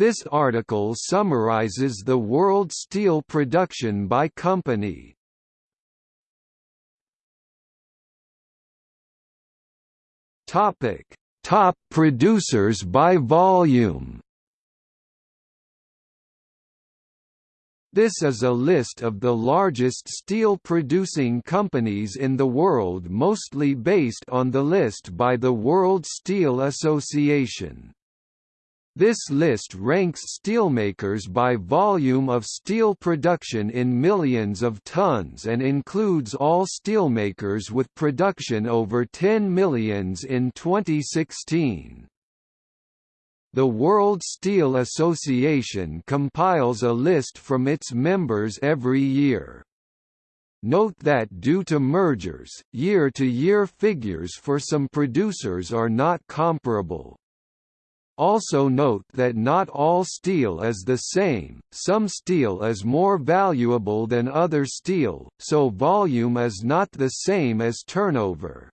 This article summarizes the world steel production by company. Topic: Top producers by volume. This is a list of the largest steel-producing companies in the world mostly based on the list by the World Steel Association. This list ranks steelmakers by volume of steel production in millions of tons and includes all steelmakers with production over 10 millions in 2016. The World Steel Association compiles a list from its members every year. Note that due to mergers, year-to-year -year figures for some producers are not comparable. Also note that not all steel is the same, some steel is more valuable than other steel, so volume is not the same as turnover.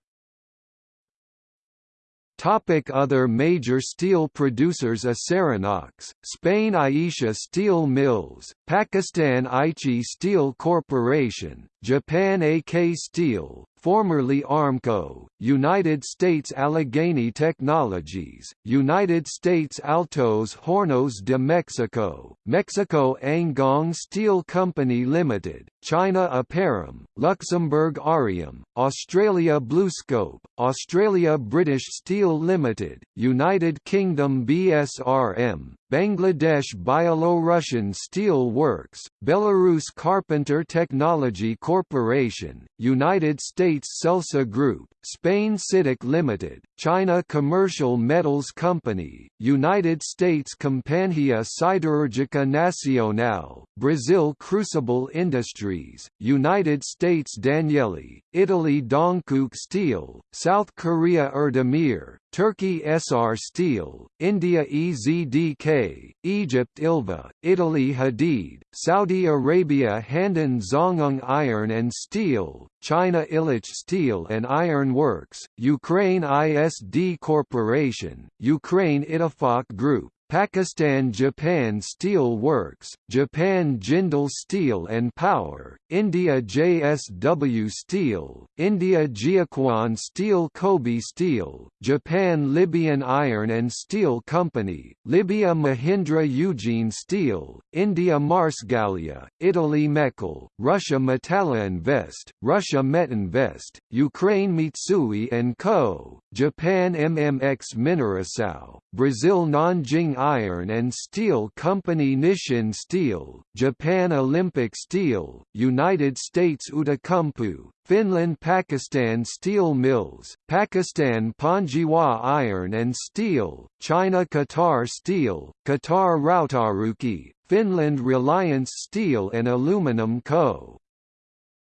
Topic other major steel producers Acerinox, Spain Aisha Steel Mills, Pakistan Aichi Steel Corporation, Japan AK Steel, formerly Armco, United States Allegheny Technologies, United States Altos Hornos de Mexico, Mexico Angang Steel Company Limited, China Aperam, Luxembourg Arrium, Australia BlueScope, Australia British Steel Limited, United Kingdom BSRM, Bangladesh Byelorussian Steel Works, Belarus Carpenter Technology Corporation, United States Celsa Group, Spain CITIC Limited, China Commercial Metals Company, United States Companhia Siderúrgica Nacional, Brazil Crucible Industries, United States Danieli, Italy Dongkuk Steel, South Korea Erdemir, Turkey Essar Steel, India EZDK, Egypt Ilva, Italy Hadeed, Saudi Arabia Handan Zongheng Iron and Steel, China Illich Steel and Iron Works, Ukraine ISD Corporation, Ukraine Ittefaq Group, Pakistan Japan Steel Works, Japan Jindal Steel and Power, India JSW Steel, India Jiuquan Steel Kobe Steel, Japan Libyan Iron and Steel Company, Libya Mahindra Ugine Steel, India Marcegaglia, Italy Mechel, Russia Metalloinvest, Russia Metinvest, Ukraine Mitsui & Co., Japan MMX Mineração, Brazil Nanjing Iron and Steel Company Nishin Steel, Japan Olympic Steel, United States Outokumpu, Finland Pakistan Steel Mills, Pakistan Panzhihua Iron and Steel, China Qatar Steel, Qatar Rautaruukki, Finland Reliance Steel and Aluminum Co.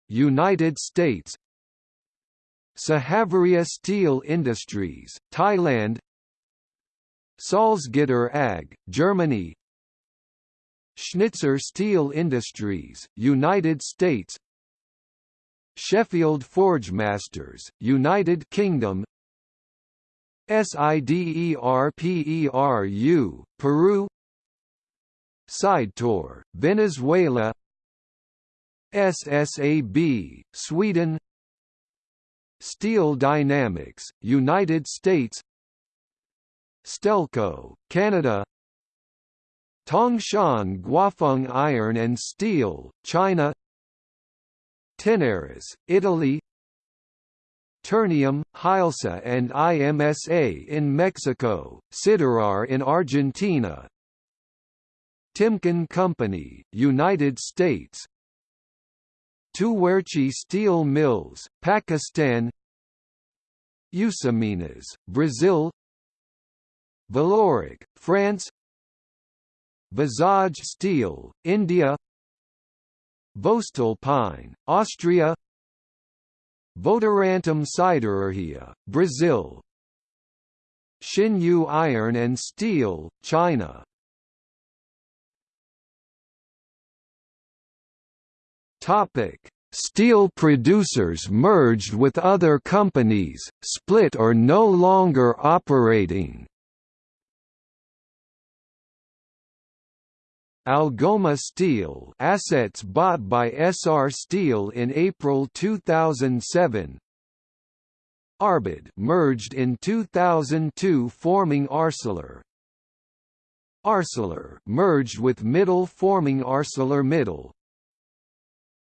United States Sahaviriya Steel Industries, Thailand Salzgitter AG, Germany. Schnitzer Steel Industries, United States. Sheffield Forgemasters, United Kingdom. SIDERPERU, Peru. Sidetor, Venezuela. SSAB, Sweden. Steel Dynamics, United States Stelco, Canada. Tangshan Guofeng Iron and Steel, China. Tenaris, Italy. Ternium, Hylsa and IMSA in Mexico, Siderar in Argentina. Timken Company, United States. Tuwairqi Steel Mills, Pakistan. Usiminas, Brazil Vallourec, France. Visage Steel, India. Voestalpine, Austria. Votorantim Siderurgia, Brazil. Xinyu Iron and Steel, China. Topic: Steel producers merged with other companies, split or no longer operating. Algoma Steel assets bought by Essar Steel in April 2007 Arbed merged in 2002 forming Arcelor. Arcelor merged with Mittal forming Arcelor ArcelorMittal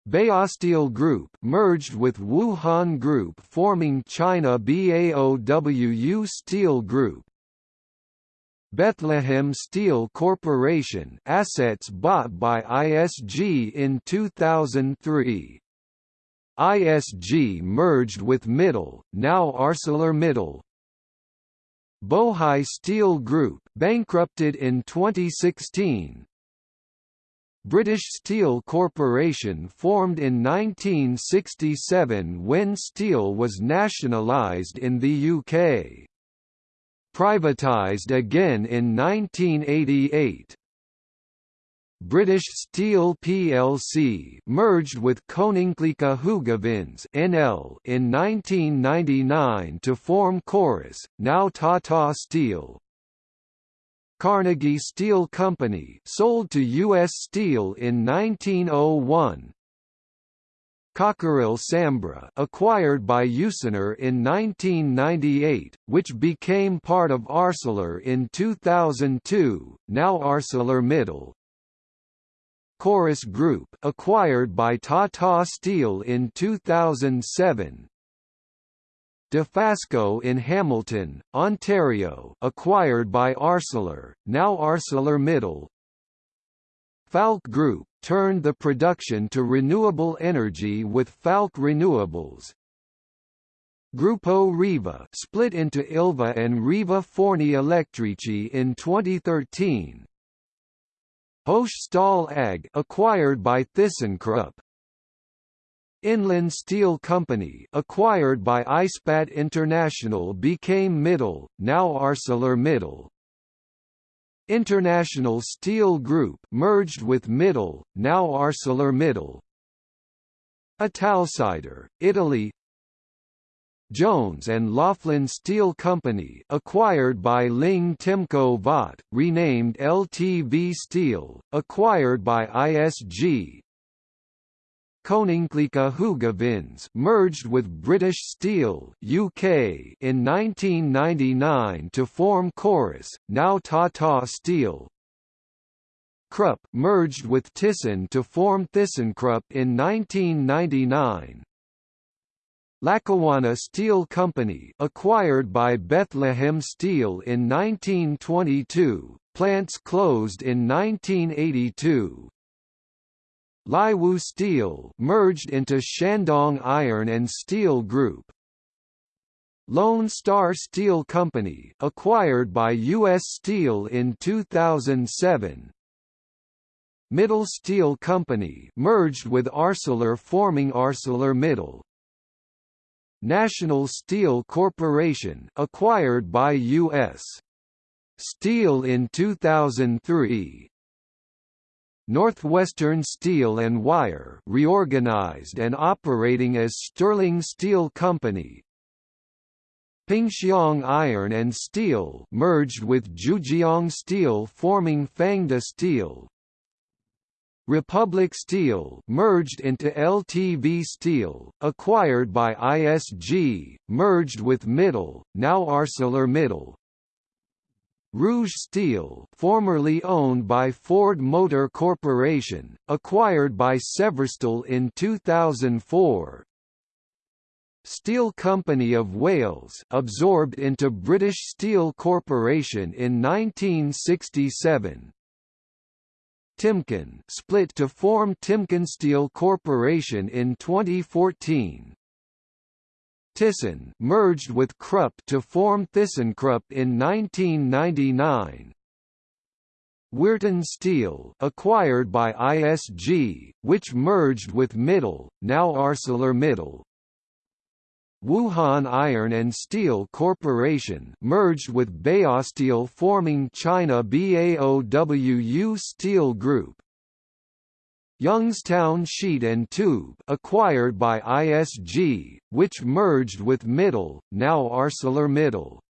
Baosteel Group merged with Wuhan Group forming China BAOWU Steel Group Bethlehem Steel Corporation assets bought by ISG in 2003. ISG merged with Mittal, now ArcelorMittal. Bohai Steel Group bankrupted in 2016. British Steel Corporation formed in 1967 when steel was nationalised in the UK privatised again in 1988. British Steel plc merged with Koninklijke Hoogovens NL in 1999 to form Corus, now Tata Steel. Carnegie Steel Company sold to U.S. Steel in 1901, Cockerill Sambre acquired by Usinor in 1998, which became part of Arcelor in 2002, now Arcelor ArcelorMittal. Corus Group acquired by Tata Steel in 2007. Dofasco in Hamilton, Ontario acquired by Arcelor, now Arcelor ArcelorMittal. Falck Group turned the production to renewable energy with Falck Renewables. Grupo Riva split into Ilva and Riva Forni Elettrici in 2013. Hochstahl Stahl AG acquired by ThyssenKrupp. Inland Steel Company acquired by Ispat International became Mittal, now ArcelorMittal. International Steel Group merged with Mittal, now ArcelorMittal. Italsider, Italy. Jones and Laughlin Steel Company acquired by Ling Temco Vought, renamed LTV Steel, acquired by ISG, Koninklijke Hoogovens merged with British Steel UK in 1999 to form Corus, now Tata Steel. Krupp merged with Thyssen to form ThyssenKrupp in 1999. Lackawanna Steel Company acquired by Bethlehem Steel in 1922, plants closed in 1982, Laiwu Steel merged into Shandong Iron and Steel Group. Lone Star Steel Company acquired by U.S. Steel in 2007. Mittal Steel Company merged with Arcelor forming ArcelorMittal. National Steel Corporation acquired by U.S. Steel in 2003 Northwestern Steel and Wire reorganized and operating as Sterling Steel Company. Pingxiang Iron and Steel merged with Zhujiang Steel forming Fangda Steel. Republic Steel merged into LTV Steel, acquired by ISG, merged with Mittal, now ArcelorMittal. Rouge Steel formerly owned by Ford Motor Corporation, acquired by Severstal in 2004. Steel Company of Wales absorbed into British Steel Corporation in 1967. Timken split to form Timken Steel Corporation in 2014. Thyssen merged with Krupp to form ThyssenKrupp in 1999. Weirton Steel acquired by ISG, which merged with Mittal, now ArcelorMittal. Wuhan Iron and Steel Corporation merged with Baosteel forming China BAOWU Steel Group. Youngstown Sheet and Tube acquired by ISG, which merged with Mittal, now ArcelorMittal.